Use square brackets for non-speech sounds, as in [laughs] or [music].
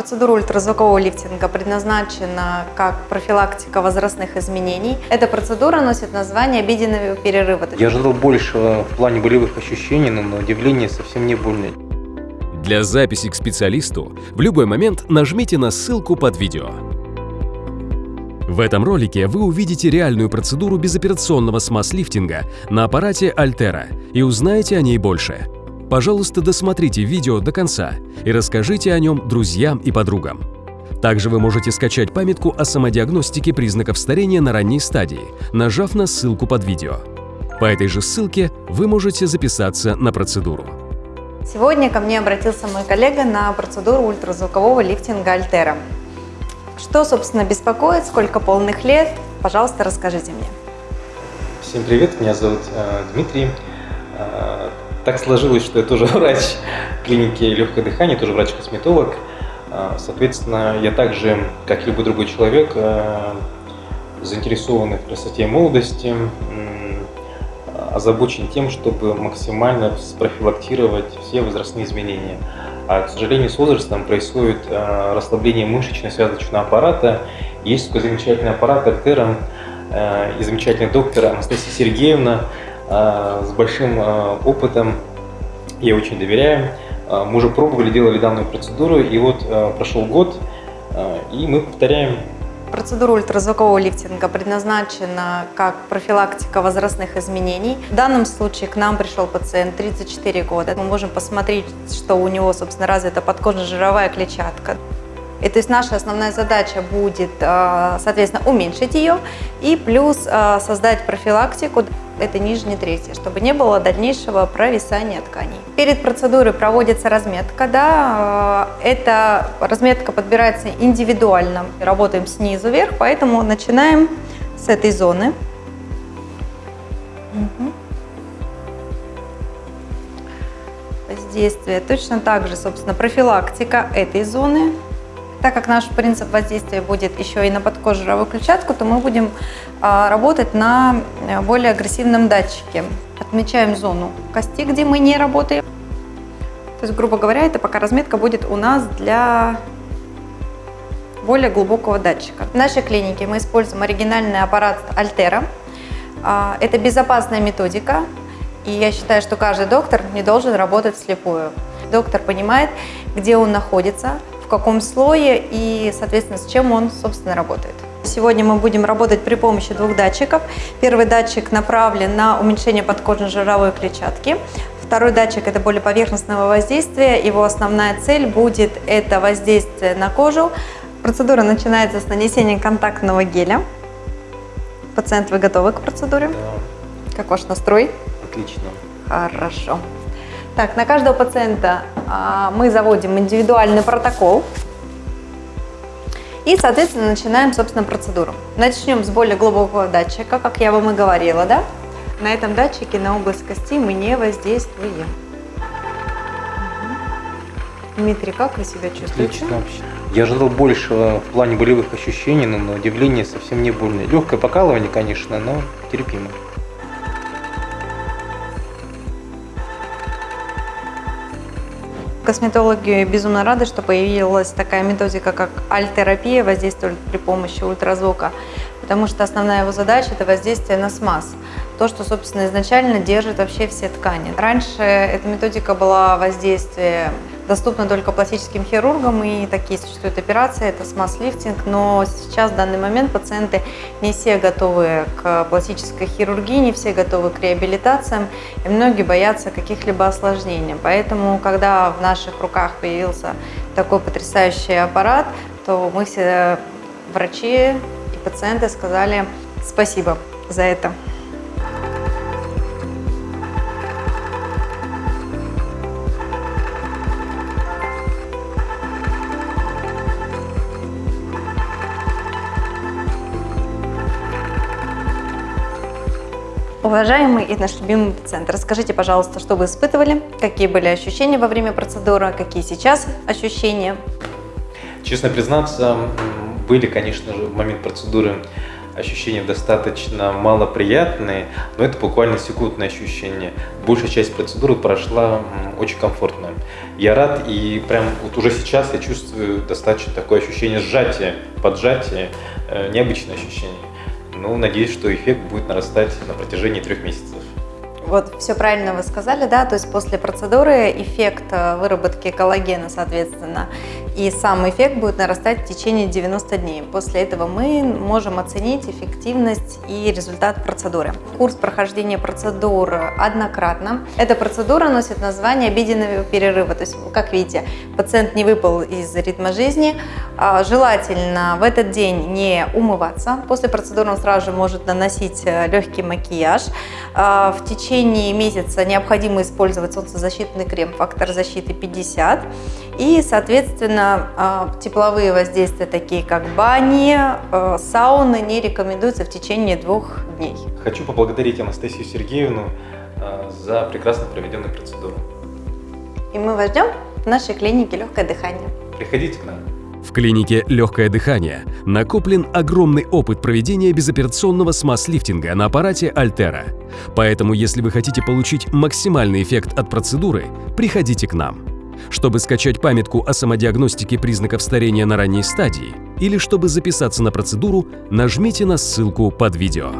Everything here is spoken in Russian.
Процедура ультразвукового лифтинга предназначена как профилактика возрастных изменений. Эта процедура носит название обеденного перерыва. Я ожидал большего в плане болевых ощущений, но на удивление совсем не больно. Для записи к специалисту в любой момент нажмите на ссылку под видео. В этом ролике вы увидите реальную процедуру безоперационного смаз-лифтинга на аппарате Altera и узнаете о ней больше. Пожалуйста, досмотрите видео до конца и расскажите о нем друзьям и подругам. Также вы можете скачать памятку о самодиагностике признаков старения на ранней стадии, нажав на ссылку под видео. По этой же ссылке вы можете записаться на процедуру. Сегодня ко мне обратился мой коллега на процедуру ультразвукового лифтинга Альтера. Что, собственно, беспокоит, сколько полных лет? Пожалуйста, расскажите мне. Всем привет, меня зовут э, Дмитрий. Э, так сложилось, что я тоже [laughs] врач клиники легкое дыхание, тоже врач-косметолог. Э, соответственно, я также, как любой другой человек, э, заинтересован в красоте и молодости, озабочен тем, чтобы максимально спрофилактировать все возрастные изменения. А, к сожалению, с возрастом происходит э, расслабление мышечно-связочного аппарата. Есть такой замечательный аппарат Альтера и замечательный доктор Анастасия Сергеевна с большим э, опытом. Я очень доверяю. Э, мы уже пробовали, делали данную процедуру, и вот прошел год, и мы повторяем Процедура ультразвукового лифтинга предназначена как профилактика возрастных изменений. В данном случае к нам пришел пациент 34 года. Мы можем посмотреть, что у него, собственно, развита подкожно-жировая клетчатка. И то есть наша основная задача будет, э, соответственно, уменьшить ее и плюс э, создать профилактику это нижней трети, чтобы не было дальнейшего провисания тканей. Перед процедурой проводится разметка. Да, э, эта разметка подбирается индивидуально. Работаем снизу вверх, поэтому начинаем с этой зоны. Угу. Воздействие. Точно так же, собственно, профилактика этой зоны. Так как наш принцип воздействия будет еще и на подкожировую клетчатку, то мы будем а, работать на э, более агрессивном датчике. Отмечаем зону кости, где мы не работаем. То есть, грубо говоря, это пока разметка будет у нас для более глубокого датчика. В нашей клинике мы используем оригинальный аппарат Altera. А, это безопасная методика, и я считаю, что каждый доктор не должен работать вслепую. Доктор понимает, где он находится, каком слое и, соответственно, с чем он, собственно, работает. Сегодня мы будем работать при помощи двух датчиков. Первый датчик направлен на уменьшение подкожно-жировой клетчатки. Второй датчик – это более поверхностного воздействия. Его основная цель будет – это воздействие на кожу. Процедура начинается с нанесения контактного геля. Пациент, вы готовы к процедуре? Да. Как ваш настрой? Отлично. Хорошо. Так, на каждого пациента а, мы заводим индивидуальный протокол и, соответственно, начинаем, собственно, процедуру. Начнем с более глубокого датчика, как я вам и говорила, да? На этом датчике на область кости мы не воздействуем. Дмитрий, как вы себя чувствуете? Отлично вообще. Я ожидал большего в плане болевых ощущений, но на удивление совсем не больно. Легкое покалывание, конечно, но терпимо. Косметологи безумно рады, что появилась такая методика, как альтерапия, воздействует при помощи ультразвука, потому что основная его задача – это воздействие на смаз, то, что, собственно, изначально держит вообще все ткани. Раньше эта методика была воздействие доступна только пластическим хирургам, и такие существуют операции, это смаз-лифтинг, но сейчас в данный момент пациенты не все готовы к пластической хирургии, не все готовы к реабилитациям, и многие боятся каких-либо осложнений. Поэтому, когда в наших руках появился такой потрясающий аппарат, то мы все врачи и пациенты сказали спасибо за это. Уважаемый и наш любимый пациент, расскажите, пожалуйста, что вы испытывали, какие были ощущения во время процедуры, какие сейчас ощущения? Честно признаться, были, конечно же, в момент процедуры ощущения достаточно малоприятные, но это буквально секундное ощущение. Большая часть процедуры прошла очень комфортно. Я рад, и прям вот уже сейчас я чувствую достаточно такое ощущение сжатия, поджатия, э, необычное ощущение. Ну, надеюсь, что эффект будет нарастать на протяжении трех месяцев. Вот все правильно вы сказали, да, то есть после процедуры эффект э, выработки коллагена, соответственно, и сам эффект будет нарастать в течение 90 дней. После этого мы можем оценить эффективность и результат процедуры. Курс прохождения процедур однократно. Эта процедура носит название обеденного перерыва, то есть, как видите, пациент не выпал из ритма жизни, а, желательно в этот день не умываться. После процедуры он сразу же может наносить э, легкий макияж. А, в течение месяца необходимо использовать солнцезащитный крем «Фактор защиты 50». И, соответственно, а, тепловые воздействия, такие как бани, э, сауны, не рекомендуются в течение двух дней. Хочу поблагодарить Анастасию Сергеевну э, за прекрасно проведенную процедуру. И мы вас ждем в нашей клинике «Легкое дыхание». Приходите к нам. В клинике «Легкое дыхание» накоплен огромный опыт проведения безоперационного смаз-лифтинга на аппарате Альтера. Поэтому, если вы хотите получить максимальный эффект от процедуры, приходите к нам. Чтобы скачать памятку о самодиагностике признаков старения на ранней стадии или чтобы записаться на процедуру, нажмите на ссылку под видео.